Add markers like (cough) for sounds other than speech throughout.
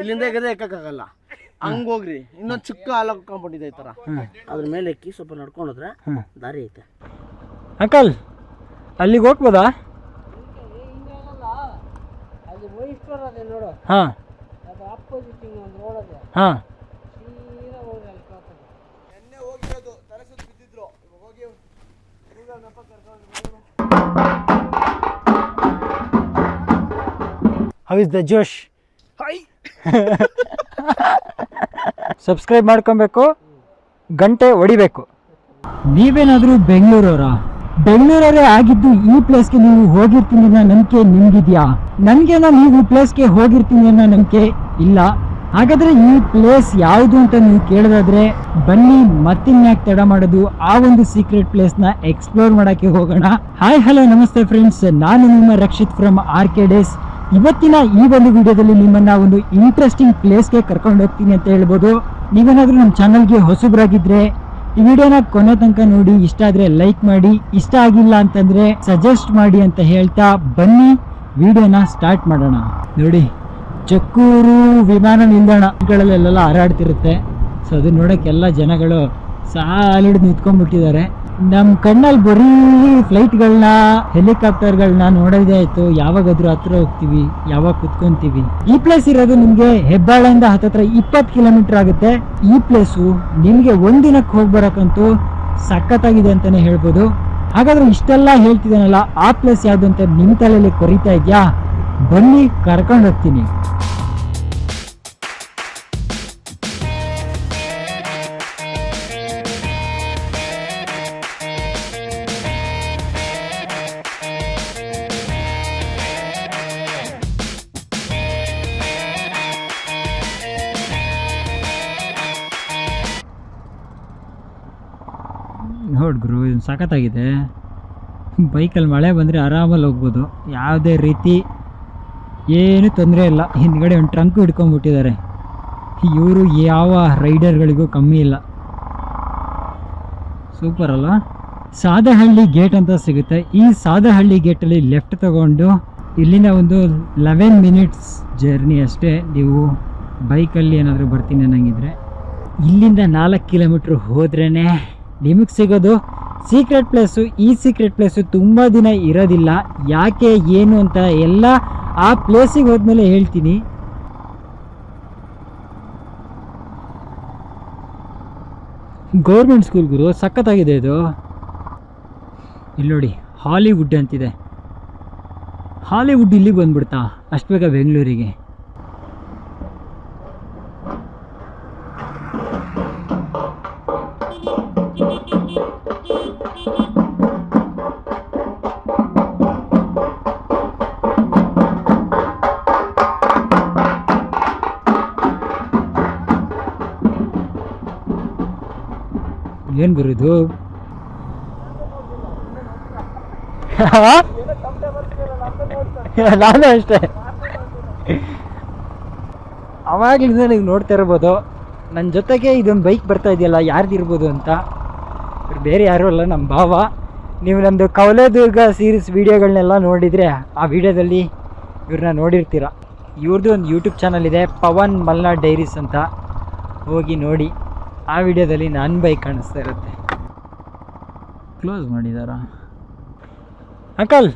ಇಲ್ಲಿಂದ ಎಗದೆ ಎಕ್ಕಕ್ಕಾಗಲ್ಲ. ಹಂಗ ಹೋಗ್ರಿ. ಇನ್ನೊಂದು ಚಿಕ್ಕ ಹಾಲ ಕಾಂಪೌಂಡ್ ಇದೆ ಈ ಥರ ಅದ್ರ ಮೇಲೆ ಎಕ್ಕಿ ಸ್ವಲ್ಪ ನಡ್ಕೊಂಡ್ರೆ ಹೋದ್ರೆ ದಾರಿ ಐತೆ. ಅಂಕಲ್ ಅಲ್ಲಿಗೆ ಹೋಗ್ಬೋದಾ? ಹಾಂ. ಅದು ಆಪೋಸಿಟ್ ಒಂದು ರೋಡ್ ಅದೇ ಹಾಂ ಅಲ್ಲಿ ಕೇಳ್ತಾರೆ ಎಣ್ಣೆ (laughs) ಸಬ್ಸ್ಕ್ರೈಬ್ ಮಾಡ್ಕೊಬೇಕು. ಗಂಟೆ ಹೊಡಿಬೇಕು. ನೀವೇನಾದರೂ ಬೆಂಗಳೂರವರ? ಬೆಂಗಳೂರವರೇ ಆಗಿದ್ದು ಈ ಪ್ಲೇಸ್ಗೆ ನೀವು ಹೋಗಿರ್ತೀನಿ ಅನ್ನೋ ನಂಬಿಕೆ ನಿಮ್ಗಿದ್ಯಾ? ನನಗೇನ ನೀವು ಪ್ಲೇಸ್ಗೆ ಹೋಗಿರ್ತೀನಿ ಅನ್ನೋ ನಂಬಿಕೆ ಇಲ್ಲ. ಹಾಗಾದ್ರೆ ಈ ಪ್ಲೇಸ್ ಯಾವುದು ಅಂತ ನೀವು ಕೇಳೋದಾದ್ರೆ ಬನ್ನಿ ಮತ್ತಿನ್ಯಾಕೆ ತಡ ಮಾಡೋದು? ಆ ಒಂದು ಸೀಕ್ರೆಟ್ ಪ್ಲೇಸ್ನ ಎಕ್ಸ್ಪ್ಲೋರ್ ಮಾಡಕ್ಕೆ ಹೋಗೋಣ. ಹಾಯ್ ಹಲೋ ನಮಸ್ತೆ ಫ್ರೆಂಡ್ಸ್ ನಾನು ನಿಮ್ಮ Rakshit from R K Days ಇವತ್ತಿನ ಈ ಒಂದು ವಿಡಿಯೋದಲ್ಲಿ ನಿಮ್ಮನ್ನ ಒಂದು ಇಂಟ್ರೆಸ್ಟಿಂಗ್ ಪ್ಲೇಸ್ಗೆ ಕರ್ಕೊಂಡು ಹೋಗ್ತೀನಿ ಅಂತ ಹೇಳ್ಬೋದು. ನೀವೇನಾದರೂ ನಮ್ಮ ಚಾನಲ್ಗೆ ಹೊಸಬ್ರಾಗಿದ್ರೆ, ಈ ವಿಡಿಯೋನ ಕೊನೆ ತನಕ ನೋಡಿ, ಇಷ್ಟ ಆದ್ರೆ ಲೈಕ್ ಮಾಡಿ, ಇಷ್ಟ ಆಗಿಲ್ಲ ಅಂತಂದ್ರೆ ಸಜೆಸ್ಟ್ ಮಾಡಿ ಅಂತ ಹೇಳ್ತಾ ಬನ್ನಿ, ವಿಡಿಯೋನ ಸ್ಟಾರ್ಟ್ ಮಾಡೋಣ. ನೋಡಿ, ಚಕ್ಕೂರು ವಿಮಾನ ನಿಲ್ದಾಣಗಳಲ್ಲೆಲ್ಲ ಹಾರಾಡ್ತಿರುತ್ತೆ. ಸೊ ಅದನ್ನ ನೋಡೋಕ್ಕೆಲ್ಲ ಜನಗಳು ಸಾಲಿಡ್ ನಿಂತ್ಕೊಂಡ್ಬಿಟ್ಟಿದ್ದಾರೆ. ನಮ್ಮ ಕಣ್ಣಲ್ಲಿ ಬರೀ ಫ್ಲೈಟ್ಗಳನ್ನ ಹೆಲಿಕಾಪ್ಟರ್ಗಳನ್ನ ನೋಡೋದೇ ಆಯ್ತು. ಯಾವಾಗಾದ್ರೂ ಹತ್ರ ಹೋಗ್ತೀವಿ, ಯಾವಾಗ ಕುತ್ಕೊಂತೀವಿ. ಈ ಪ್ಲೇಸ್ ಇರೋದು ನಿಮ್ಗೆ ಹೆಬ್ಬಾಳೆಯಿಂದ ಹತ್ತತ್ರ ಇಪ್ಪತ್ತು ಕಿಲೋಮೀಟರ್ ಆಗುತ್ತೆ. ಈ ಪ್ಲೇಸು ನಿಮ್ಗೆ ಒಂದಿನಕ್ಕೆ ಹೋಗಿ ಬರೋಕ್ಕಂತೂ ಸಖತ್ತಾಗಿದೆ ಅಂತಾನೆ ಹೇಳ್ಬೋದು. ಹಾಗಾದ್ರೆ ಇಷ್ಟೆಲ್ಲ ಹೇಳ್ತಿದ್ದಾನಲ್ಲ ಆ ಪ್ಲೇಸ್ ಯಾವ್ದು ಅಂತ ನಿಮ್ ತಲೆಯಲ್ಲಿ ಕೊರಿತಾ ಇದ್ಯಾ? ಬನ್ನಿ, ಕರ್ಕೊಂಡು ಹೋಗ್ತೀನಿ. ಸಖತ್ತಾಗಿದೆ. ಬೈಕಲ್ಲಿ ಮಳೆ ಬಂದರೆ ಆರಾಮಲ್ಲಿ ಹೋಗ್ಬೋದು. ಯಾವುದೇ ರೀತಿ ಏನೂ ತೊಂದರೆ ಇಲ್ಲ. ಹಿಂದ್ಗಡೆ ಒಂದು ಟ್ರಂಕ್ ಹಿಡ್ಕೊಂಡ್ಬಿಟ್ಟಿದ್ದಾರೆ. ಇವರು ಯಾವ ರೈಡರ್ಗಳಿಗೂ ಕಮ್ಮಿ ಇಲ್ಲ. ಸೂಪರ್ ಅಲ್ಲ ಸಾದಹಳ್ಳಿ ಗೇಟ್ ಅಂತ ಸಿಗುತ್ತೆ. ಈ ಸಾದಹಳ್ಳಿ ಗೇಟಲ್ಲಿ ಲೆಫ್ಟ್ ತಗೊಂಡು ಇಲ್ಲಿಂದ ಒಂದು ಲೆವೆನ್ ಮಿನಿಟ್ಸ್ ಜರ್ನಿ ಅಷ್ಟೇ ನೀವು ಬೈಕಲ್ಲಿ ಏನಾದರೂ ಬರ್ತೀನಿ ಅನ್ನಂಗಿದ್ರೆ. ಇಲ್ಲಿಂದ ನಾಲ್ಕು ಕಿಲೋಮೀಟ್ರ್ ಹೋದ್ರೇ ನಿಮಗೆ ಸಿಗೋದು ಸೀಕ್ರೆಟ್ ಪ್ಲೇಸು ಈ ಸೀಕ್ರೆಟ್ ಪ್ಲೇಸು ತುಂಬ ದಿನ ಇರೋದಿಲ್ಲ. ಯಾಕೆ, ಏನು ಅಂತ ಎಲ್ಲ ಆ ಪ್ಲೇಸಿಗೆ ಹೋದ್ಮೇಲೆ ಹೇಳ್ತೀನಿ. ಗೌರ್ಮೆಂಟ್ ಸ್ಕೂಲ್ ಗುರು, ಸಖತ್ತಾಗಿದೆ ಇದು. ಇಲ್ಲಿ ನೋಡಿ ಹಾಲಿವುಡ್ ಅಂತಿದೆ. ಹಾಲಿವುಡ್ ಇಲ್ಲಿಗೆ ಬಂದ್ಬಿಡ್ತಾ ಅಷ್ಟು ಬೇಗ ಬೆಂಗಳೂರಿಗೆ ಏನು ಬರೋದು (laughs) ನಾನು ಅಷ್ಟೇ. ಅವಾಗಲಿಂದ ನೀವು ನೋಡ್ತಾ ಇರ್ಬೋದು. ನನ್ನ ಜೊತೆಗೆ ಇದೊಂದು ಬೈಕ್ ಬರ್ತಾ ಇದೆಯಲ್ಲ ಯಾರ್ದಿರ್ಬೋದು ಅಂತ. ಇವ್ರು ಬೇರೆ ಯಾರೂ ಅಲ್ಲ ನಮ್ಮ ಭಾವ. ನೀವು ನಮ್ಮದು ಕವಲೆದುರ್ಗ ಸೀರೀಸ್ ವೀಡಿಯೋಗಳನ್ನೆಲ್ಲ ನೋಡಿದರೆ ಆ ವಿಡಿಯೋದಲ್ಲಿ ಇವ್ರನ್ನ ನೋಡಿರ್ತೀರ. ಇವ್ರದ್ದು ಒಂದು ಯೂಟ್ಯೂಬ್ ಚಾನಲ್ ಇದೆ ಪವನ್ ಮಲ್ನಾಡ್ ಡೈರೀಸ್ ಅಂತ. ಹೋಗಿ ನೋಡಿ. ಆ ವಿಡಿಯೋದಲ್ಲಿ ನನ್ನ ಬೈಕ್ ಕಾಣಿಸ್ತಾ ಇರುತ್ತೆ. ಕ್ಲೋಸ್ ಮಾಡಿದಾರಾ? ಅಂಕಲ್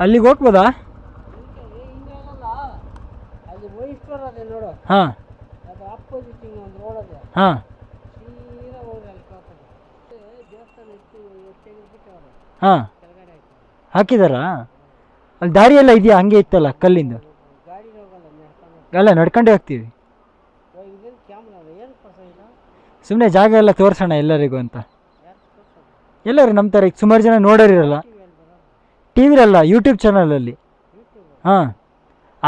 ಅಲ್ಲಿಗೆ ಹೋಗ್ಬೋದಾ? ಹಾಂ. ಹಾಂ. ಸೀದಾ ಹೋಗ್ರಿ ಅಲ್ಲಿ ಹಾಂ. ಹಾಕಿದಾರಾ? ದಾರಿ ಎಲ್ಲ ಇದೆಯಾ? ಹಂಗೆ ಇತ್ತಲ್ಲ ಕಲ್ಲಿಂದು? ಅಲ್ಲ ಎಲ್ಲ ನಡ್ಕೊಂಡೇ ಹೋಗ್ತೀವಿ ಇದೇನು ಕ್ಯಾಮ್ರಾ ಅದ ಏನು ಪ್ರಸ ಇಲ್ಲ ಸುಮ್ಮನೆ ಜಾಗ ಎಲ್ಲ ತೋರಿಸೋಣ ಎಲ್ಲರಿಗೂ ಅಂತ. ಎಲ್ಲರೂ ನಮ್ಮ ಈಗ ಸುಮಾರು ಜನ ನೋಡೋರಿರಲ್ಲ. ಟಿ ವಿರಲ್ಲ ಯೂಟ್ಯೂಬ್ ಚಾನಲಲ್ಲಿ ಹಾಂ.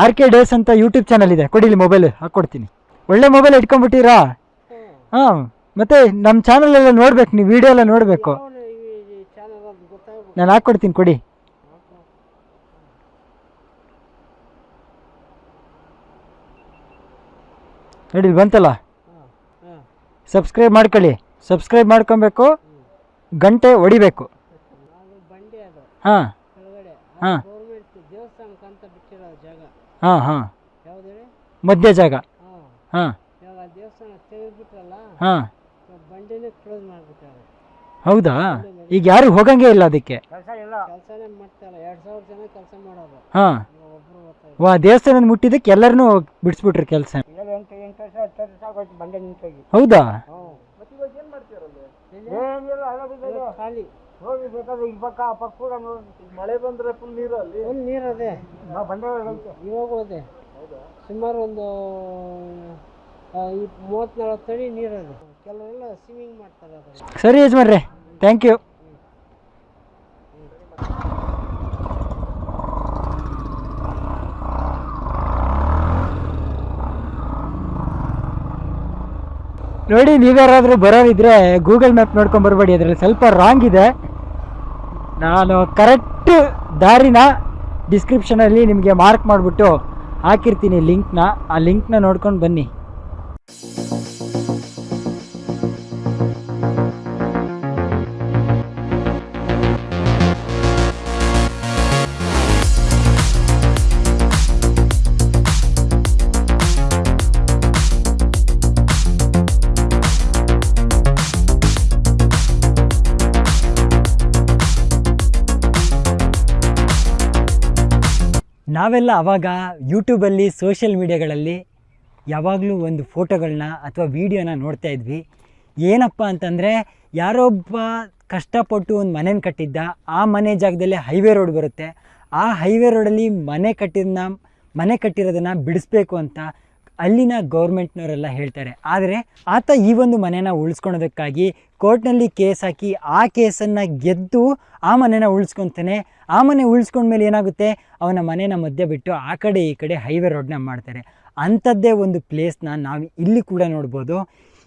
ಆರ್ ಕೆ ಡೇಸ್ ಅಂತ ಯೂಟ್ಯೂಬ್ ಚಾನಲ್ ಇದೆ. ಕೊಡಿಲಿ ಮೊಬೈಲ್ ಹಾಕ್ಕೊಡ್ತೀನಿ ಒಳ್ಳೆ ಮೊಬೈಲ್ ಇಟ್ಕೊಂಡ್ಬಿಟ್ಟಿರಾ? ಹಾಂ. ಮತ್ತೆ ನಮ್ಮ ಚಾನಲೆಲ್ಲ ನೋಡ್ಬೇಕು, ನೀವು ವಿಡಿಯೋ ಎಲ್ಲ ನೋಡಬೇಕು. ನಾನು ಹಾಕ್ಕೊಡ್ತೀನಿ ಕೊಡಿ. ನೋಡಿ ಬಂತಲ್ಲ? ಸಬ್ಸ್ಕ್ರೈಬ್ ಮಾಡ್ಕೊಳ್ಳಿ. ಸಬ್ಸ್ಕ್ರೈಬ್ ಮಾಡ್ಕೊಬೇಕು. ಗಂಟೆ ಹೊಡಿಬೇಕು. ಹಾಂ ಬಂಡಿ ಅದು. ಹಾಂ. ಹಾ. ಗೌರ್ಮೆಂಟ್ ಬಿಟ್ಟಿರೋ ಜಾಗ. ಹಾಂ ಹಾಂ. ಯಾವ್ದು ಮಧ್ಯ ಜಾಗ. ಹಾಂ. ಹಾಂ. ಇವಾಗ ದೇವಸ್ಥಾನ ತೆಗೆದ್ಬಿಟ್ರಲ್ಲ ಹಾಂ. ಬಂಡಿನೇ ಕ್ಲೋಸ್ ಮಾಡ್ಬಿಟ್ಟಾರೆ. ಹೌದಾ? ಈಗ ಯಾರು ಹೋಗಂಗೆ ಇಲ್ಲ ಅದಕ್ಕೆ. ಹಾಂ. ವಾ ದೇವಸ್ಥಾನ ಮುಟ್ಟಿದ್ದಕ್ಕೆ ಎಲ್ಲರನ್ನೂ ಬಿಡಿಸ್ಬಿಟ್ರಿ ಕೆಲಸ. ಹೌದಾ? ಹೋಗಿ ಬೇಕಾದ್ರೆ ಈ ಪಕ್ಕ ಆ ಪಕ್ಕ ಕೂಡ ನೋಡಿ ಮಳೆ ಬಂದ್ರೆ ಫುಲ್ ನೀರು ಅಲ್ಲಿ ಫುಲ್ ನೀರು ಅದೇ ಬಂಡೆ ಒಳಗೈತೆ ಇವಾಗ ಹೋದೆ. ಸುಮಾರು ಒಂದು ಮೂವತ್ತು ನಲ್ವತ್ತು ಅಡಿ ನೀರು ಅದು ಕೆಲವರೆಲ್ಲ ಸ್ವಿಮ್ಮಿಂಗ್ ಮಾಡ್ತಾರೆ ಸರಿ ಯಜಮಾನ್ರೆ ಥ್ಯಾಂಕ್ ಯು ನೋಡಿ, ನೀವ್ಯಾರಾದ್ರೂ ಬರೋರಿದ್ರೆ ಗೂಗಲ್ ಮ್ಯಾಪ್ ನೋಡ್ಕೊಂಡ್ ಬರಬೇಡಿ. ಅದರಲ್ಲಿ ಸ್ವಲ್ಪ ರಾಂಗ್ ಇದೆ. ನಾನು ಕರೆಕ್ಟ್ ದಾರಿನ ಡಿಸ್ಕ್ರಿಪ್ಷನಲ್ಲಿ ನಿಮಗೆ ಮಾರ್ಕ್ ಮಾಡಿಬಿಟ್ಟು ಹಾಕಿರ್ತೀನಿ ಲಿಂಕ್ನ ಆ ಲಿಂಕ್ನ ನೋಡ್ಕೊಂಡು ಬನ್ನಿ. ನಾವೆಲ್ಲ ಅವಾಗ ಯೂಟ್ಯೂಬಲ್ಲಿ, ಸೋಷಿಯಲ್ ಮೀಡಿಯಾಗಳಲ್ಲಿ ಯಾವಾಗಲೂ ಒಂದು ಫೋಟೋಗಳನ್ನ ಅಥವಾ ವೀಡಿಯೋನ ನೋಡ್ತಾ ಇದ್ವಿ. ಏನಪ್ಪ ಅಂತಂದರೆ ಯಾರೊಬ್ಬ ಕಷ್ಟಪಟ್ಟು ಒಂದು ಮನೇನ ಕಟ್ಟಿದ್ದ, ಆ ಮನೆ ಜಾಗದಲ್ಲಿ ಹೈವೇ ರೋಡ್ ಬರುತ್ತೆ. ಆ ಹೈವೇ ರೋಡಲ್ಲಿ ಮನೆ ಕಟ್ಟಿದ್ನ, ಮನೆ ಕಟ್ಟಿರೋದನ್ನು ಬಿಡಿಸ್ಬೇಕು ಅಂತ ಅಲ್ಲಿನ ಗೌರ್ಮೆಂಟ್ನವರೆಲ್ಲ ಹೇಳ್ತಾರೆ. ಆದರೆ ಆತ ಈ ಒಂದು ಮನೆನ ಉಳಿಸ್ಕೊಳೋದಕ್ಕಾಗಿ ಕೋರ್ಟ್ನಲ್ಲಿ ಕೇಸ್ ಹಾಕಿ ಆ ಕೇಸನ್ನು ಗೆದ್ದು ಆ ಮನೆನ ಉಳಿಸ್ಕೊತಾನೆ. ಆ ಮನೆ ಉಳಿಸ್ಕೊಂಡ್ಮೇಲೆ ಏನಾಗುತ್ತೆ? ಅವನ ಮನೆನ ಮಧ್ಯೆ ಬಿಟ್ಟು ಆ ಕಡೆ ಈ ಕಡೆ ಹೈವೇ ರೋಡ್ನ ಮಾಡ್ತಾರೆ. ಅಂಥದ್ದೇ ಒಂದು ಪ್ಲೇಸ್ನ ನಾವು ಇಲ್ಲಿ ಕೂಡ ನೋಡ್ಬೋದು.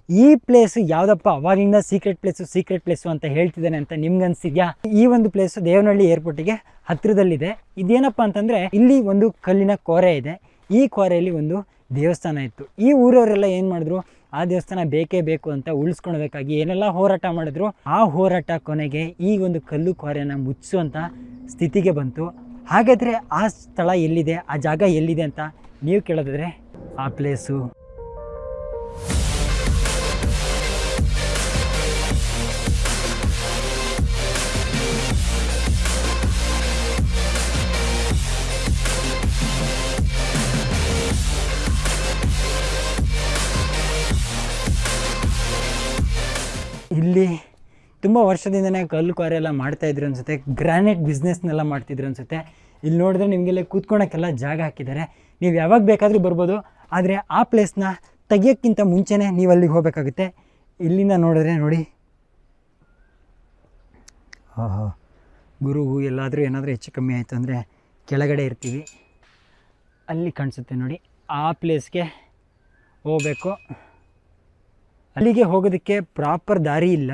ಈ ಪ್ಲೇಸು ಯಾವುದಪ್ಪ? ಅವಾಗಿಂದ ಸೀಕ್ರೆಟ್ ಪ್ಲೇಸು ಸೀಕ್ರೆಟ್ ಪ್ಲೇಸು ಅಂತ ಹೇಳ್ತಿದ್ದಾನೆ ಅಂತ ನಿಮ್ಗೆ ಅನ್ಸಿದ್ಯಾ ಈ ಒಂದು ಪ್ಲೇಸು ದೇವನಹಳ್ಳಿ ಏರ್ಪೋರ್ಟಿಗೆ ಹತ್ತಿರದಲ್ಲಿದೆ. ಇದೇನಪ್ಪ ಅಂತಂದರೆ ಇಲ್ಲಿ ಒಂದು ಕಲ್ಲಿನ ಕೋರೆ ಇದೆ. ಈ ಕೋರೆಯಲ್ಲಿ ಒಂದು ದೇವಸ್ಥಾನ ಇತ್ತು. ಈ ಊರವರೆಲ್ಲ ಏನು ಮಾಡಿದ್ರು? ಆ ದೇವಸ್ಥಾನ ಬೇಕೇ ಬೇಕು ಅಂತ ಉಳಿಸ್ಕೊಳ್ಬೇಕಾಗಿ ಏನೆಲ್ಲ ಹೋರಾಟ ಮಾಡಿದ್ರು? ಆ ಹೋರಾಟ ಕೊನೆಗೆ ಈ ಒಂದು ಕಲ್ಲು ಕೋರೆನ ಮುಚ್ಚುವಂಥ ಸ್ಥಿತಿಗೆ ಬಂತು. ಹಾಗಾದರೆ ಆ ಸ್ಥಳ ಎಲ್ಲಿದೆ? ಆ ಜಾಗ ಎಲ್ಲಿದೆ ಅಂತ ನೀವು ಕೇಳೋದಾದರೆ ಆ ಪ್ಲೇಸು ಇಲ್ಲಿ ತುಂಬ ವರ್ಷದಿಂದನೇ ಕಲ್ಲು ಕ್ವಾರಿ ಎಲ್ಲ ಮಾಡ್ತಾಯಿದ್ರು ಅನಿಸುತ್ತೆ ಗ್ರಾನೈಟ್ ಬಿಸ್ನೆಸ್ನೆಲ್ಲ ಮಾಡ್ತಿದ್ರು ಅನಿಸುತ್ತೆ. ಇಲ್ಲಿ ನೋಡಿದ್ರೆ ನಿಮಗೆಲ್ಲ ಕೂತ್ಕೊಳಕ್ಕೆಲ್ಲ ಜಾಗ ಹಾಕಿದ್ದಾರೆ. ನೀವು ಯಾವಾಗ ಬೇಕಾದರೂ ಬರ್ಬೋದು, ಆದರೆ ಆ ಪ್ಲೇಸ್ನ ತೆಗಿಯೋಕ್ಕಿಂತ ಮುಂಚೆನೇ ನೀವು ಅಲ್ಲಿಗೆ ಹೋಗಬೇಕಾಗುತ್ತೆ. ಇಲ್ಲಿಂದ ನೋಡಿದ್ರೆ ನೋಡಿ. ಓಹೋ ಗುರುವು ಎಲ್ಲಾದರೂ ಏನಾದರೂ ಹೆಚ್ಚು ಕಮ್ಮಿ ಆಯಿತು ಅಂದರೆ ಕೆಳಗಡೆ ಇರ್ತೀವಿ. ಅಲ್ಲಿ ಕಾಣಿಸುತ್ತೆ ನೋಡಿ, ಆ ಪ್ಲೇಸ್ಗೆ ಹೋಗಬೇಕು. ಅಲ್ಲಿಗೆ ಹೋಗೋದಕ್ಕೆ ಪ್ರಾಪರ್ ದಾರಿ ಇಲ್ಲ.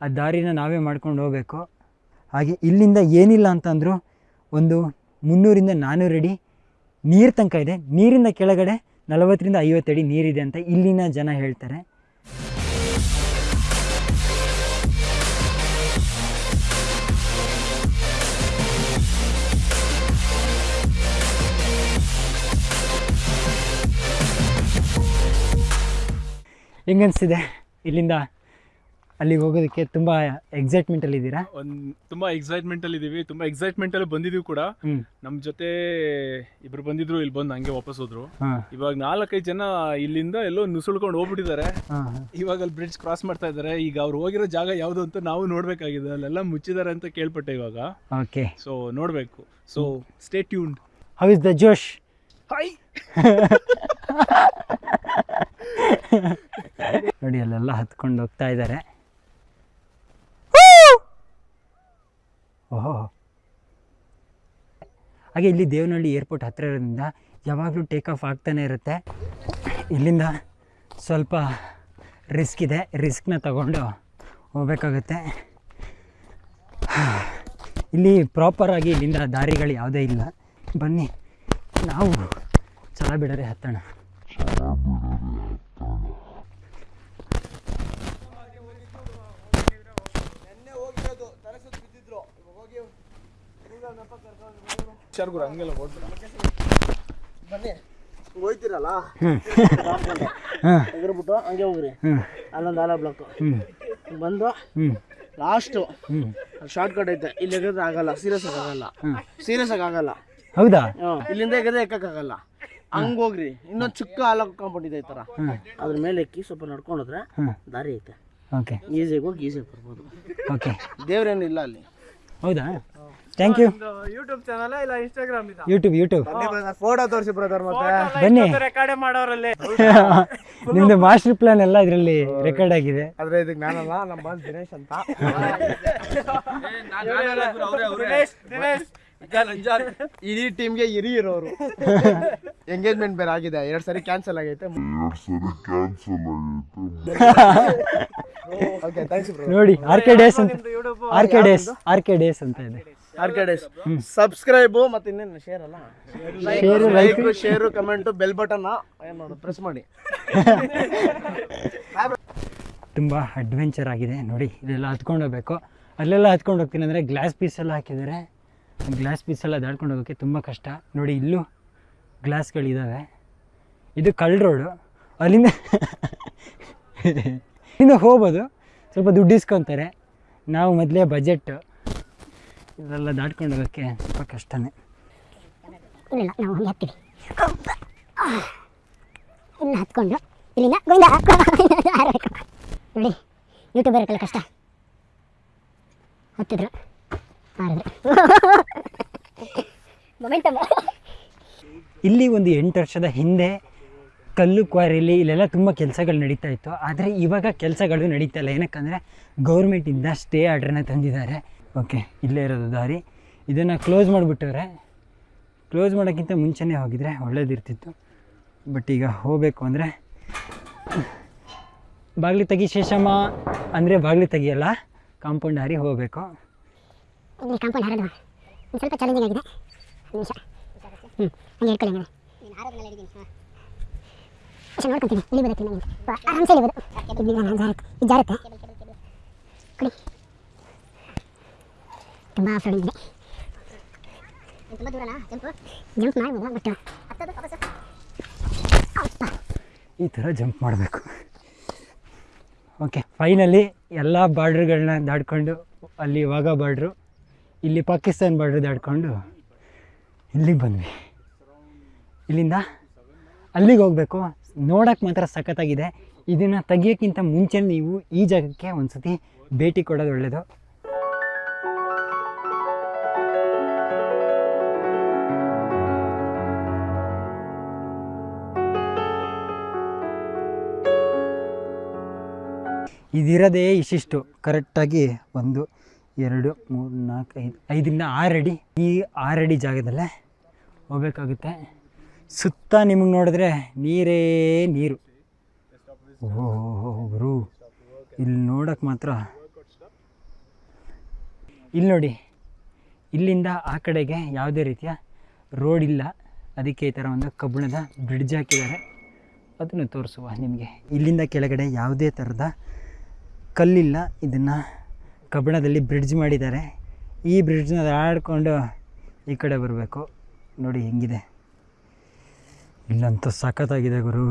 ಆ ದಾರಿನ ನಾವೇ ಮಾಡ್ಕೊಂಡು ಹೋಗಬೇಕು. ಹಾಗೆ ಇಲ್ಲಿಂದ ಏನಿಲ್ಲ ಅಂತಂದರೂ ಒಂದು ಮುನ್ನೂರಿಂದ ನಾನ್ನೂರು ಅಡಿ ನೀರು ತನಕ ಇದೆ. ನೀರಿಂದ ಕೆಳಗಡೆ ನಲವತ್ತರಿಂದ ಐವತ್ತು ಅಡಿ ನೀರಿದೆ ಅಂತ ಇಲ್ಲಿನ ಜನ ಹೇಳ್ತಾರೆ. ಹೆಂಗನ್ಸಿದೆ ಇಲ್ಲಿಂದ ಅಲ್ಲಿಗೆ ಹೋಗೋದಕ್ಕೆ ತುಂಬ ಎಕ್ಸೈಟ್ಮೆಂಟಲ್ಲಿ ಇದ್ದೀರಾ? ಒಂದು ತುಂಬಾ ಎಕ್ಸೈಟ್ಮೆಂಟ್ ಅಲ್ಲಿ ಇದೀವಿ. ತುಂಬಾ ಎಕ್ಸೈಟ್ಮೆಂಟ್ ಅಲ್ಲಿ ಬಂದಿದೀವಿ ಕೂಡ. ನಮ್ಮ ನಮ್ ಜೊತೆ ಇಬ್ರು ಬಂದಿದ್ರು ಇಲ್ಲಿ ಬಂದು ಹಂಗೆ ವಾಪಸ್ ಹೋದ್ರು. ಇವಾಗ ನಾಲ್ಕೈದು ಜನ ಇಲ್ಲಿಂದ ಎಲ್ಲೋ ನುಸುಳ್ಕೊಂಡು ಹೋಗ್ಬಿಟ್ಟಿದ್ದಾರೆ. ಇವಾಗ ಅಲ್ಲಿ ಬ್ರಿಡ್ಜ್ ಕ್ರಾಸ್ ಮಾಡ್ತಾ ಇದ್ದಾರೆ. ಈಗ ಅವ್ರು ಹೋಗಿರೋ ಜಾಗ ಯಾವುದು ಅಂತ ನಾವು ನೋಡ್ಬೇಕಾಗಿದೆ. ಅಲ್ಲೆಲ್ಲ ಮುಚ್ಚಿದ್ದಾರೆ ಅಂತ ಕೇಳ್ಪಟ್ಟೆ ಇವಾಗ. ಓಕೆ ಸೊ ನೋಡಬೇಕು. So stay tuned how is the josh high (laughs) ನೋಡಿ ಅಲ್ಲೆಲ್ಲ ಹತ್ಕೊಂಡು ಹೋಗ್ತಾ ಇದ್ದಾರೆ. ಓಹೋ. ಹಾಗೆ ಇಲ್ಲಿ ದೇವನಹಳ್ಳಿ ಏರ್ಪೋರ್ಟ್ ಹತ್ತಿರ ಇರೋದ್ರಿಂದ ಯಾವಾಗಲೂ ಟೇಕ್ ಆಫ್ ಆಗ್ತಾನೆ ಇರುತ್ತೆ. ಇಲ್ಲಿಂದ ಸ್ವಲ್ಪ ರಿಸ್ಕ್ ಇದೆ. ರಿಸ್ಕ್ನ ತಗೊಂಡು ಹೋಗಬೇಕಾಗುತ್ತೆ. (sighs) ಇಲ್ಲಿ ಪ್ರಾಪರಾಗಿ ಇಲ್ಲಿಂದ ದಾರಿಗಳು ಯಾವುದೇ ಇಲ್ಲ. ಬನ್ನಿ. ನಾವು ಛಲ ಬಿಡರೆ ಹತ್ತೋಣ ಹಂಗೆಲ್ಲ ಬನ್ನಿ ಹೋಯ್ತಿರಲ್ಲ ಹಂಗೆ ಹೋಗ್ರಿ ಅಲ್ಲೊಂದು ಆಲ ಬ್ಲಾಕು ಬಂದು ಲಾಸ್ಟು ಹ್ಮ್ ಶಾರ್ಟ್ ಕಟ್ ಐತೆ ಇಲ್ಲಿ ಆಗಲ್ಲ ಸೀರಿಯಸ್ ಆಗಿ ಆಗಲ್ಲ ಸೀರಿಯಸ್ ಆಗಿ ಆಗಲ್ಲ ಹೌದಾ. ಇಲ್ಲಿಂದ ಎಗದೆ ಎಕ್ಕಕ್ಕಾಗಲ್ಲ. ಹಂಗ ಹೋಗ್ರಿ. ಇನ್ನೊಂದು ಚಿಕ್ಕ ಆಲೋ ಕಾಂಪೌಂಡ್ ಇದೆ ಈ ಥರ ಅದ್ರ ಮೇಲೆ ಎಕ್ಕಿ ಸ್ವಲ್ಪ ನಡ್ಕೊಂಡ್ರೆ ದಾರಿ ಐತೆ. ಓಕೆ. ಈಸಿಯಾಗಿ ಹೋಗಿ ಈಸಿಯಾಗಿ ಬರ್ಬೋದು. ಓಕೆ. ದೇವ್ರೇನು ಇಲ್ಲ ಅಲ್ಲಿ. ಹೌದಾ? ಥ್ಯಾಂಕ್ ಯು ಯೂಟ್ಯೂಬ್ ಚಾನಲ್ ಇಲ್ಲ ಇನ್ಸ್ಟಾಗ್ರಾಮ್ ಇದೆ? ಯೂಟ್ಯೂಬ್ ಯೂಟ್ಯೂಬ್ ಫೋಟೋ ತೋರಿಸಿ ಬ್ರದರ್ ಮತ್ತೆ. ಬನ್ನಿ. ರೆಕಾರ್ಡ್ ಮಾಡೋರಲ್ಲಿ. (laughs) ನಿಮ್ದು ಮಾಸ್ಟರ್ ಪ್ಲಾನ್ ಎಲ್ಲ ಇದರಲ್ಲಿ ರೆಕಾರ್ಡ್ ಆಗಿದೆ. ಆದ್ರೆ ಇದಕ್ಕೆ ನಾನಲ್ಲ ನಮ್ಮ ಬಾಸ್ ದಿನೇಶ್ ಅಂತ. ಇಡೀ ಟೀಮ್ಗೆ ಇರೋರು. ಎಂಗೇಜ್ಮೆಂಟ್ ಬೇರೆ ಆಗಿದೆ. ಎರಡ್ ಸರಿ ಕ್ಯಾನ್ಸಲ್ ಆಗೈತೆ. ಓಕೆ ಥ್ಯಾಂಕ್ಸ್ ಬ್ರೋ ನೋಡಿ ಆರ್ ಕೆ ಡೇಸ್ ಅಂತ. R K Days R K Days ಅಂತ ಇದೆ. ಆರ್ಕೆಡೇಸ್ ಸಬ್ಸ್ಕ್ರೈಬು ಮತ್ತೆ ಇನ್ನೇನು ಶೇರ್ ಅಲ್ಲ? Share like share comment bell button ಏನು ಮಾಡೋದು? ಪ್ರೆಸ್ ಮಾಡಿ. (laughs) ತುಂಬ ಅಡ್ವೆಂಚರ್ ಆಗಿದೆ. ನೋಡಿ ಇದೆಲ್ಲ ಹತ್ಕೊಂಡು ಹೋಗ್ಬೇಕು ಅಲ್ಲೆಲ್ಲ ಹತ್ಕೊಂಡು ಹೋಗ್ತೀನಿ ಅಂದರೆ ಗ್ಲಾಸ್ ಪೀಸ್ ಎಲ್ಲ ಹಾಕಿದ್ದಾರೆ. ಗ್ಲಾಸ್ ಪೀಸೆಲ್ಲ ದಾಡ್ಕೊಂಡು ಹೋಗೋಕ್ಕೆ ತುಂಬ ಕಷ್ಟ. ನೋಡಿ, ಇಲ್ಲೂ ಗ್ಲಾಸ್ಗಳಿದ್ದಾವೆ ಇದು ಕಳ್ಳ ರೋಡು ಅಲ್ಲಿಂದ ಇಲ್ಲಿಂದ ಹೋಗ್ಬೋದು. ಸ್ವಲ್ಪ ದುಡ್ಡು ಇಸ್ಕೊತಾರೆ. ನಾವು ಮೊದಲೇ ಬಜೆಟ್ಟು ಇದೆಲ್ಲ ದಾಟ್ಕೊಂಡು ಹೋಗೋಕ್ಕೆ ಸ್ವಲ್ಪ ಕಷ್ಟನೇ. ಇಲ್ಲ ನಾವು ಇನ್ನು ಹತ್ಕೊಂಡು ಇಲ್ಲಿಂದ ಕಷ್ಟ. ಹತ್ತಿದ್ರು. ಮೊಮೆಂಟಮ್ (laughs) ಇಲ್ಲಿ ಒಂದು ಎಂಟು ವರ್ಷದ ಹಿಂದೆ ಕಲ್ಲು ಕ್ವಾರಿಲಿ ಇಲ್ಲೆಲ್ಲ ತುಂಬ ಕೆಲಸಗಳು ನಡೀತಾ ಇತ್ತು. ಆದರೆ ಇವಾಗ ಕೆಲಸಗಳು ನಡೀತಾ ಇಲ್ಲ. ಏನಕ್ಕಂದರೆ ಗೌರ್ಮೆಂಟಿಂದ ಸ್ಟೇ ಆರ್ಡ್ರನ್ನ ತಂದಿದ್ದಾರೆ. ಓಕೆ ಇಲ್ಲೇ ಇರೋದು ದಾರಿ. ಇದನ್ನು ಕ್ಲೋಸ್ ಮಾಡಿಬಿಟ್ಟವ್ರೆ. ಕ್ಲೋಸ್ ಮಾಡೋಕ್ಕಿಂತ ಮುಂಚೆನೇ ಹೋಗಿದ್ರೆ ಒಳ್ಳೇದಿರ್ತಿತ್ತು. ಬಟ್ ಈಗ ಹೋಗಬೇಕು ಅಂದರೆ ಬಾಗಿಲು ತೆಗಿ ಶೇಷಮ್ಮ ಅಂದರೆ ಬಾಗಿಲು ತೆಗಿಯಲ್ಲ ಕಾಂಪೌಂಡ್ ಹಾರಿ ಹೋಗಬೇಕು. ಇಲ್ಲಿ ಕಾಂಪೌಂಡ್ ಹಾರೋದು ಒಂದು ಸ್ವಲ್ಪ ಚಾಲೆಂಜಿಂಗ್ ಆಗಿದೆ. ಒಂದು ನಿಮಿಷ. ಹ್ಞೂ ಹಂಗೆ ಹೇಳ್ಕೊಳ್ಳಿ ಹಂಗೆ. ಅಷ್ಟು ನೋಡ್ಕೊತೀನಿ ಇಲ್ಲಿ ಬರುತ್ತೆ ನನಗೆ ಆರಾಮ್ಸೆ ಇಳಿಬೋದು ಇಲ್ಲಿ ನಾನು ಜಾರುತ್ತೆ ಇದು ಜಾರುತ್ತೆ ಕೊಡಿ. ತುಂಬ ಆಫ್ ರೋಡಿಂಗ್ ಇದೆ ತುಂಬ ದೂರನಾ? ಜಂಪ್? ಜಂಪ್ ಮಾಡ್ಬೋದು ಬಟ್ ಅಪ್ಪ. ಈ ಥರ ಜಂಪ್ ಮಾಡಬೇಕು. ಓಕೆ ಫೈನಲಿ ಎಲ್ಲ ಬಾರ್ಡ್ರ್ಗಳನ್ನ ದಾಡ್ಕೊಂಡು ಅಲ್ಲಿ ಇವಾಗ ಬಾರ್ಡ್ರು. ಇಲ್ಲಿ ಪಾಕಿಸ್ತಾನ್ ಬಾರ್ಡ್ರ್ ದಾಡ್ಕೊಂಡು ಇಲ್ಲಿಗೆ ಬಂದ್ವಿ. ಇಲ್ಲಿಂದ ಅಲ್ಲಿಗೆ ಹೋಗಬೇಕು. ನೋಡೋಕ್ಕೆ ಮಾತ್ರ ಸಖತ್ತಾಗಿದೆ. ಇದನ್ನು ತೆಗಿಯೋಕ್ಕಿಂತ ಮುಂಚೆ ನೀವು ಈ ಜಾಗಕ್ಕೆ ಒಂದು ಸತಿ ಭೇಟಿ ಕೊಡೋದು ಒಳ್ಳೆಯದು ಇದಿರೋದೇ ಇಷ್ಟಿಷ್ಟು. ಕರೆಕ್ಟಾಗಿ ಒಂದು ಎರಡು, ಮೂರು, ನಾಲ್ಕು, ಐದು ಐದರಿಂದ ಆರು ಅಡಿ ಈ ಆರು ಅಡಿ ಜಾಗದಲ್ಲೇ ಹೋಗ್ಬೇಕಾಗುತ್ತೆ. ಸುತ್ತ ನಿಮಗೆ ನೋಡಿದ್ರೆ ನೀರೇ ನೀರು. ಓಹೋ ಇಲ್ಲಿ ನೋಡೋಕ್ಕೆ ಮಾತ್ರ. ಇಲ್ಲಿ ನೋಡಿ, ಇಲ್ಲಿಂದ ಆ ಕಡೆಗೆ ಯಾವುದೇ ರೀತಿಯ ರೋಡ್ ಇಲ್ಲ. ಅದಕ್ಕೆ ಈ ಥರ ಒಂದು ಕಬ್ಬಿಣದ ಬ್ರಿಡ್ಜ್ ಹಾಕಿದ್ದಾರೆ. ಅದನ್ನು ತೋರಿಸುವ ನಿಮಗೆ. ಇಲ್ಲಿಂದ ಕೆಳಗಡೆ ಯಾವುದೇ ಥರದ ಕಲ್ಲಿಲ್ಲ. ಇದನ್ನು ಕಬ್ಬಿಣದಲ್ಲಿ ಬ್ರಿಡ್ಜ್ ಮಾಡಿದ್ದಾರೆ. ಈ ಬ್ರಿಡ್ಜ್ನ ಆಡಿಕೊಂಡು ಈ ಕಡೆ ಬರಬೇಕು. ನೋಡಿ ಹೆಂಗಿದೆ. ಇಲ್ಲಂತೂ ಸಖತ್ತಾಗಿದೆ ಗುರು.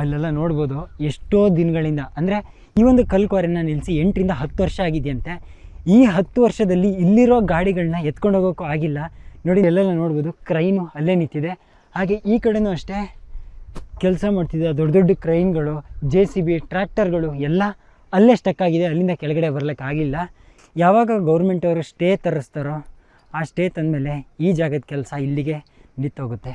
ಅಲ್ಲೆಲ್ಲ ನೋಡ್ಬೋದು ಎಷ್ಟೋ ದಿನಗಳಿಂದ. ಅಂದರೆ ಈ ಒಂದು ಕಲ್ಕ್ವಾರಿನ ನಿಲ್ಲಿಸಿ ಎಂಟರಿಂದ ಹತ್ತು ವರ್ಷ ಆಗಿದೆಯಂತೆ. ಈ ಹತ್ತು ವರ್ಷದಲ್ಲಿ ಇಲ್ಲಿರೋ ಗಾಡಿಗಳನ್ನ ಎತ್ಕೊಂಡು ಹೋಗೋಕ್ಕೂ ಆಗಿಲ್ಲ. ನೋಡಿ ಎಲ್ಲೆಲ್ಲ ನೋಡ್ಬೋದು ಕ್ರೈನು ಅಲ್ಲೇ ನಿಂತಿದೆ. ಹಾಗೆ ಈ ಕಡೆನೂ ಅಷ್ಟೇ. ಕೆಲಸ ಮಾಡ್ತಿದ್ದ ದೊಡ್ಡ ದೊಡ್ಡ ಕ್ರೈನ್ಗಳು ಜೆ ಸಿ ಬಿ ಟ್ರ್ಯಾಕ್ಟರ್ಗಳು ಎಲ್ಲ ಅಲ್ಲೇ ಸ್ಟಕ್ ಆಗಿದೆ, ಅಲ್ಲಿಂದ ಕೆಳಗಡೆ ಬರಲಿಕ್ಕೆ ಆಗಿಲ್ಲ. ಯಾವಾಗ ಗೌರ್ಮೆಂಟವರು ಸ್ಟೇ ತರಿಸ್ತಾರೋ, ಆ ಸ್ಟೇ ತಂದಮೇಲೆ ಈ ಜಾಗದ ಕೆಲಸ ಇಲ್ಲಿಗೆ ನಿಂತೋಗುತ್ತೆ.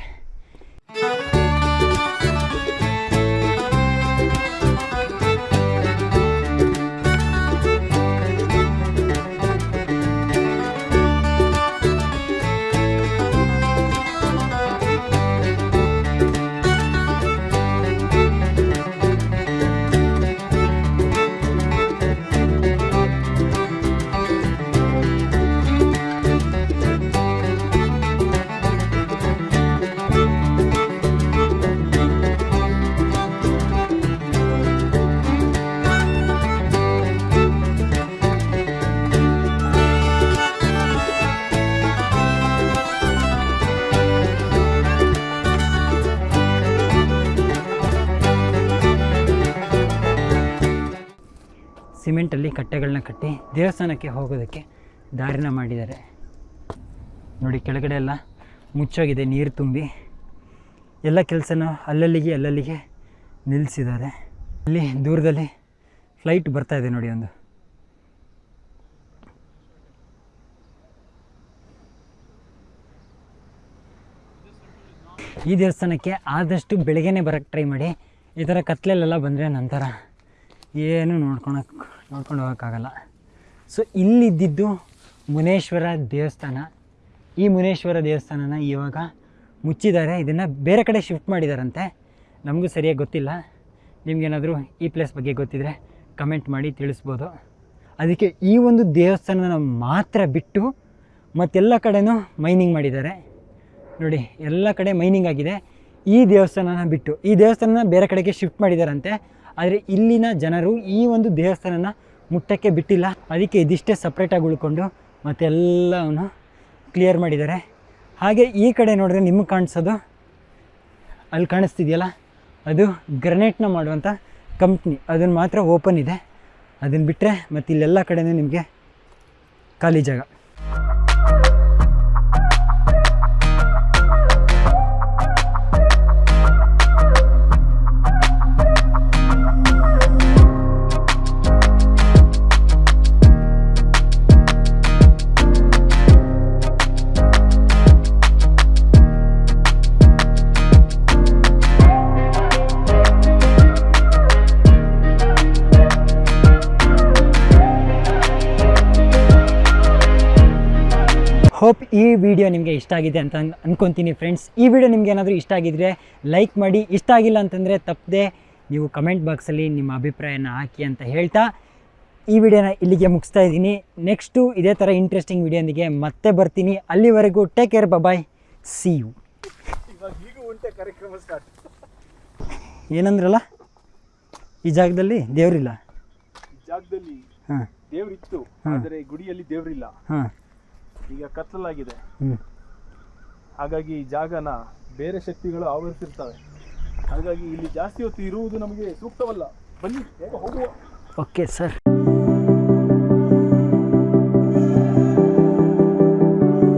ಸಿಮೆಂಟಲ್ಲಿ ಕಟ್ಟೆಗಳನ್ನ ಕಟ್ಟಿ ದೇವಸ್ಥಾನಕ್ಕೆ ಹೋಗೋದಕ್ಕೆ ದಾರಿನ ಮಾಡಿದ್ದಾರೆ. ನೋಡಿ ಕೆಳಗಡೆ ಎಲ್ಲ ಮುಚ್ಚೋಗಿದೆ, ನೀರು ತುಂಬಿ. ಎಲ್ಲ ಕೆಲಸನ ಅಲ್ಲಲ್ಲಿಗೆ ಅಲ್ಲಲ್ಲಿಗೆ ನಿಲ್ಲಿಸಿದ್ದಾರೆ. ಅಲ್ಲಿ ದೂರದಲ್ಲಿ ಫ್ಲೈಟ್ ಬರ್ತಾ ಇದೆ ನೋಡಿ ಒಂದು. ಈ ದೇವಸ್ಥಾನಕ್ಕೆ ಆದಷ್ಟು ಬೆಳಗ್ಗೆನೇ ಬರೋಕ್ಕೆ ಟ್ರೈ ಮಾಡಿ. ಈ ಥರ ಕತ್ಲೆಲೆಲ್ಲ ಬಂದರೆ ನಂತರ ಏನು ನೋಡ್ಕೊಳಕ್ಕೆ ನೋಡ್ಕೊಂಡು ಹೋಗೋಕ್ಕಾಗಲ್ಲ. ಸೊ ಇಲ್ಲಿದ್ದಿದ್ದು ಮುನೇಶ್ವರ ದೇವಸ್ಥಾನ. ಈ ಮುನೇಶ್ವರ ದೇವಸ್ಥಾನನ ಇವಾಗ ಮುಚ್ಚಿದ್ದಾರೆ. ಇದನ್ನು ಬೇರೆ ಕಡೆ ಶಿಫ್ಟ್ ಮಾಡಿದಾರಂತೆ. ನಮಗೂ ಸರಿಯಾಗಿ ಗೊತ್ತಿಲ್ಲ. ನಿಮಗೇನಾದರೂ ಈ ಪ್ಲೇಸ್ ಬಗ್ಗೆ ಗೊತ್ತಿದ್ದರೆ ಕಮೆಂಟ್ ಮಾಡಿ ತಿಳಿಸ್ಬೋದು. ಅದಕ್ಕೆ ಈ ಒಂದು ದೇವಸ್ಥಾನನ ಮಾತ್ರ ಬಿಟ್ಟು ಮತ್ತೆಲ್ಲ ಕಡೆನೂ ಮೈನಿಂಗ್ ಮಾಡಿದ್ದಾರೆ. ನೋಡಿ, ಎಲ್ಲ ಕಡೆ ಮೈನಿಂಗ್ ಆಗಿದೆ. ಈ ದೇವಸ್ಥಾನನ ಬಿಟ್ಟು ಈ ದೇವಸ್ಥಾನನ ಬೇರೆ ಕಡೆಗೆ ಶಿಫ್ಟ್ ಮಾಡಿದಾರಂತೆ. ಆದರೆ ಇಲ್ಲಿನ ಜನರು ಈ ಒಂದು ದೇವಸ್ಥಾನನ ಮುಟ್ಟಕ್ಕೆ ಬಿಟ್ಟಿಲ್ಲ. ಅದಕ್ಕೆ ಇದಿಷ್ಟೇ ಸಪ್ರೇಟಾಗಿ ಉಳ್ಕೊಂಡು ಮತ್ತೆಲ್ಲವನ್ನು ಕ್ಲಿಯರ್ ಮಾಡಿದ್ದಾರೆ. ಹಾಗೆ ಈ ಕಡೆ ನೋಡಿದ್ರೆ ನಿಮಗೆ ಕಾಣಿಸೋದು, ಅಲ್ಲಿ ಕಾಣಿಸ್ತಿದೆಯಲ್ಲ? ಅದು ಗ್ರನೇಟ್ನ ಮಾಡುವಂಥ ಕಂಪ್ನಿ ಅದನ್ನು ಮಾತ್ರ ಓಪನ್ ಇದೆ. ಅದನ್ನು ಬಿಟ್ಟರೆ ಮತ್ತು ಇಲ್ಲೆಲ್ಲ ಕಡೆಯೂ ನಿಮಗೆ ಖಾಲಿ ಜಾಗ. ಈ ವಿಡಿಯೋ ನಿಮಗೆ ಇಷ್ಟ ಆಗಿದೆ ಅಂತ ಅಂದ್ಕೊತೀನಿ ಅನ್ಕೊಂತೀನಿ ಫ್ರೆಂಡ್ಸ್ ಈ ವಿಡಿಯೋ ನಿಮ್ಗೆ ಏನಾದರೂ ಇಷ್ಟ ಆಗಿದ್ರೆ ಲೈಕ್ ಮಾಡಿ. ಇಷ್ಟ ಆಗಿಲ್ಲ ಅಂತಂದರೆ ತಪ್ಪದೆ ನೀವು ಕಮೆಂಟ್ ಬಾಕ್ಸಲ್ಲಿ ನಿಮ್ಮ ಅಭಿಪ್ರಾಯನ ಹಾಕಿ ಅಂತ ಹೇಳ್ತಾ ಈ ವಿಡಿಯೋನ ಇಲ್ಲಿಗೆ ಮುಗಿಸ್ತಾ ಇದ್ದೀನಿ. ನೆಕ್ಸ್ಟು ಇದೇ ಥರ ಇಂಟ್ರೆಸ್ಟಿಂಗ್ ವಿಡಿಯೋನಿಗೆ ಮತ್ತೆ ಬರ್ತೀನಿ. ಅಲ್ಲಿವರೆಗೂ take care bye see you ಕಾರ್ಯಕ್ರಮ ಸ್ಟಾರ್ಟ್ ಏನಂದ್ರಲ್ಲ? ಈ ಜಾಗದಲ್ಲಿ ದೇವರಿಲ್ಲ? ಜಾಗದಲ್ಲಿ ಹಾಂ. ದೇವ್ರಿತ್ತು. ಆದರೆ ಗುಡಿಯಲ್ಲಿ ದೇವ್ರಿಲ್ಲ. ಹಾಂ. ಈಗ ಕತ್ತಲಾಗಿದೆ. ಹಾಗಾಗಿ ಈ ಜಾಗನ ಬೇರೆ ಶಕ್ತಿಗಳು ಆವರಿಸಿರ್ತವೆ. ಹಾಗಾಗಿ ಇಲ್ಲಿ ಜಾಸ್ತಿ ಹೊತ್ತು ಇರುವುದು ನಮಗೆ ಸೂಕ್ತವಲ್ಲ. ಬನ್ನಿ ಬೇಗ ಹೋಗುವ. Okay sir